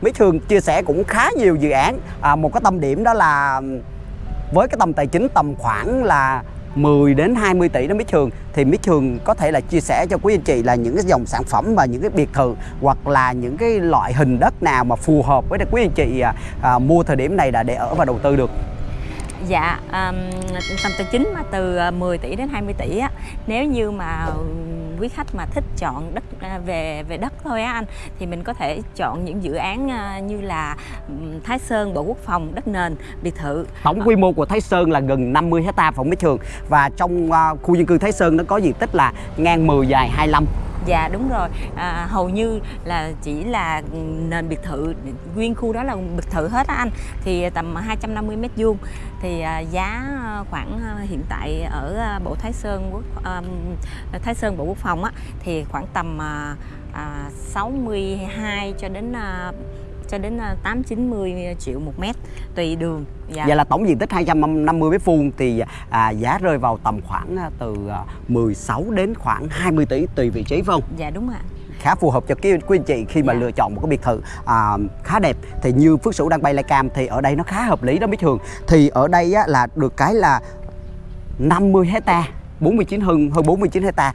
Mỹ Thường chia sẻ cũng khá nhiều dự án à, một cái tâm điểm đó là với cái tầm tài chính tầm khoảng là 10 đến 20 tỷ đó Mỹ Thường thì Mỹ Thường có thể là chia sẻ cho quý anh chị là những cái dòng sản phẩm và những cái biệt thự hoặc là những cái loại hình đất nào mà phù hợp với quý anh chị à, à, mua thời điểm này là để ở và đầu tư được. Dạ, um, tầm tài chính mà từ à, 10 tỷ đến 20 tỷ á, nếu như mà quý khách mà thích chọn đất à, về về đất thôi á anh, thì mình có thể chọn những dự án à, như là Thái Sơn, Bộ Quốc phòng, đất nền, biệt thự. Tổng quy mô của Thái Sơn là gần 50 hecta phòng mét trường. Và trong à, khu dân cư Thái Sơn nó có diện tích là ngang 10 dài 25 Dạ đúng rồi, à, hầu như là chỉ là nền biệt thự, nguyên khu đó là biệt thự hết á anh. Thì tầm 250 mét vuông. Thì à, giá à, khoảng à, hiện tại ở à, bộ Thái Sơn quốc à, Thái Sơn Bộ Quốc phòng á Thì khoảng tầm à, à, 62 cho đến à, cho đến 8 90 triệu một mét tùy đường. Dạ. Vậy là tổng diện tích 250 mét vuông thì à, giá rơi vào tầm khoảng à, từ 16 à, đến khoảng 20 tỷ tùy vị trí phải không? Dạ đúng ạ khá phù hợp cho quý, quý anh chị khi mà dạ. lựa chọn một cái biệt thự à, khá đẹp thì như Phước Sửu đang bay cam thì ở đây nó khá hợp lý đó mấy thường thì ở đây á, là được cái là 50 hecta 49 hơn hơn 49 hecta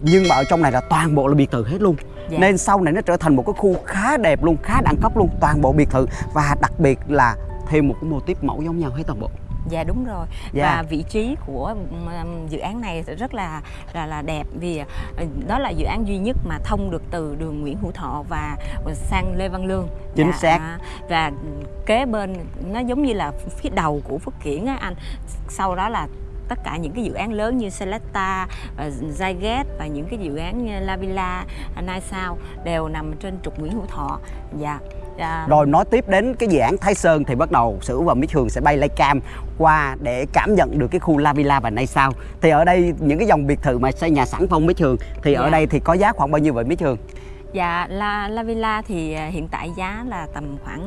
nhưng mà ở trong này là toàn bộ là biệt thự hết luôn dạ. nên sau này nó trở thành một cái khu khá đẹp luôn khá đẳng cấp luôn toàn bộ biệt thự và đặc biệt là thêm một cái mô típ mẫu giống nhau hết toàn bộ Dạ đúng rồi. Dạ. Và vị trí của dự án này rất là là là đẹp vì ờ, đó là dự án duy nhất mà thông được từ đường Nguyễn Hữu Thọ và sang Lê Văn Lương. Chính dạ, xác. Và kế bên nó giống như là phía đầu của Phước Kiển á anh. Sau đó là tất cả những cái dự án lớn như Selecta, Zyget và những cái dự án như La Villa, Nai Sao đều nằm trên trục Nguyễn Hữu Thọ. Dạ. Dạ. Rồi nói tiếp đến cái dự án Thái Sơn thì bắt đầu Sử và Mỹ Thường sẽ bay lay cam qua để cảm nhận được cái khu La Villa và Nay Sao. Thì ở đây những cái dòng biệt thự mà xây nhà sẵn phong Mỹ Thường thì dạ. ở đây thì có giá khoảng bao nhiêu vậy Mỹ Thường? Dạ, La, La Villa thì à, hiện tại giá là tầm khoảng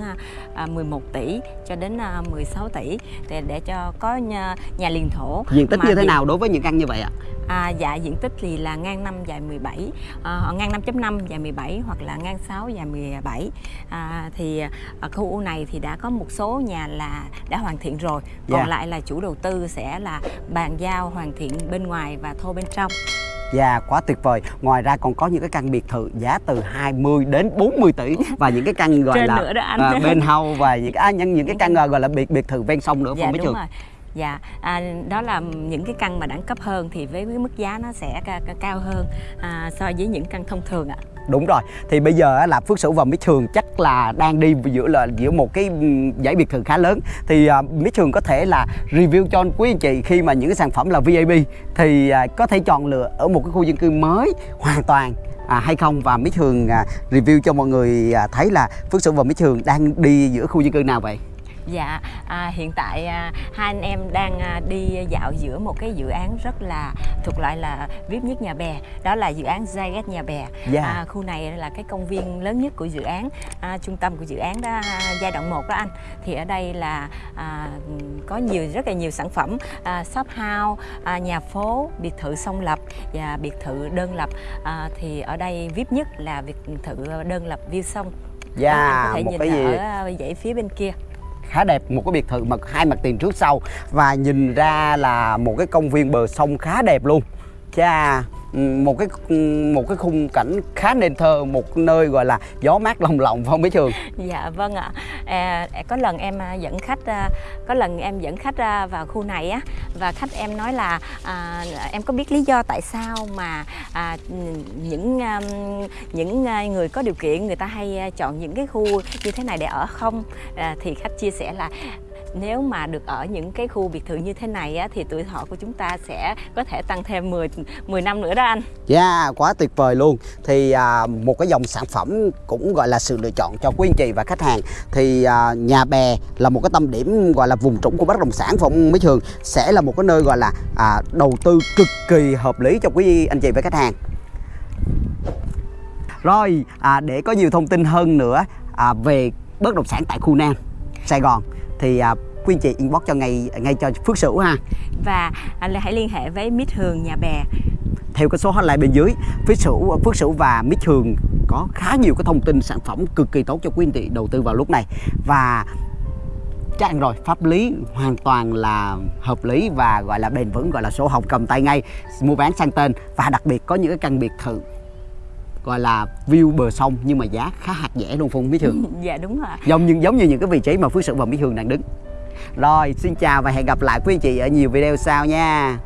11 à, tỷ cho đến 16 tỷ để, để cho có nhà, nhà liền thổ. Diện tích như thế nào đối với những căn như vậy ạ? À, dạ diện tích thì là ngang 5 dài 17, à, ngang 5.5 dài 17 hoặc là ngang 6 dài 17. À, thì ở khu này thì đã có một số nhà là đã hoàn thiện rồi, còn yeah. Dạ. lại là chủ đầu tư sẽ là bàn giao hoàn thiện bên ngoài và thô bên trong. Dạ quá tuyệt vời Ngoài ra còn có những cái căn biệt thự giá từ 20 đến 40 tỷ Và những cái căn gọi là nữa đó anh. À, bên hầu và những, à, những, những cái căn gọi là biệt biệt thự ven sông nữa dạ, đúng rồi. Dạ, à, đó là những cái căn mà đẳng cấp hơn thì với cái mức giá nó sẽ cao hơn à, so với những căn thông thường ạ. Đúng rồi. Thì bây giờ là Phước Sửu và Mít Thường chắc là đang đi giữa là giữa một cái ừ, giải biệt thự khá lớn. Thì à, Mít Thường có thể là review cho quý anh chị khi mà những cái sản phẩm là VIP thì à, có thể chọn lựa ở một cái khu dân cư mới hoàn toàn à, hay không và Mít Thường à, review cho mọi người à, thấy là Phước Sửu và Mít Thường đang đi giữa khu dân cư nào vậy? Dạ, à, hiện tại à, hai anh em đang à, đi dạo giữa một cái dự án rất là thuộc loại là VIP nhất nhà bè Đó là dự án Zyget nhà bè. Dạ. à, Khu này là cái công viên lớn nhất của dự án à, Trung tâm của dự án đó à, giai đoạn 1 đó anh. Thì ở đây là à, có nhiều rất là nhiều sản phẩm à, Shop house, à, nhà phố, biệt thự song lập và biệt thự đơn lập. À, Thì ở đây VIP nhất là biệt thự đơn lập view sông. Dạ, yeah, có thể một nhìn cái gì? ở dãy phía bên kia khá đẹp, một cái biệt thự mà hai mặt tiền trước sau. Và nhìn ra là một cái công viên bờ sông khá đẹp luôn. Cha một cái một cái khung cảnh khá nên thơ một nơi gọi là gió mát lồng lộng không bé Trường? Dạ vâng ạ. À, có lần em à, dẫn khách à, có lần em dẫn khách à, vào khu này á và khách em nói là à, em có biết lý do tại sao mà à, những những người có điều kiện người ta hay chọn những cái khu như thế này để ở không? À, thì khách chia sẻ là nếu mà được ở những cái khu biệt thự như thế này á, thì tuổi thọ của chúng ta sẽ có thể tăng thêm 10 10 năm nữa đó anh. Dạ, yeah, quá tuyệt vời luôn. Thì à, một cái dòng sản phẩm cũng gọi là sự lựa chọn cho quý anh chị và khách hàng. Thì à, nhà bè là một cái tâm điểm gọi là vùng trũng của bất động sản phòng Mỹ Trường sẽ là một cái nơi gọi là à, đầu tư cực kỳ hợp lý cho quý anh chị và khách hàng. Rồi, à, để có nhiều thông tin hơn nữa à, về bất động sản tại khu Nam, Sài Gòn thì à, quý anh chị inbox cho ngay ngay cho Phước Sửu ha. Và anh hãy liên hệ với Mít Hường nhà bè. Theo cái số hotline bên dưới Phước Sửu Phước Sửu và Mít Hường có khá nhiều cái thông tin sản phẩm cực kỳ tốt cho quý anh chị đầu tư vào lúc này. Và chắc ăn rồi pháp lý hoàn toàn là hợp lý và gọi là bền vững gọi là sổ hồng cầm tay ngay mua bán sang tên. Và đặc biệt có những cái căn biệt thự gọi là view bờ sông nhưng mà giá khá hạt rẻ luôn Phương Mỹ Thường dạ đúng rồi giống như giống như những cái vị trí mà Phước Sự và Mỹ Thường đang đứng. Rồi xin chào và hẹn gặp lại quý anh chị ở nhiều video sau nha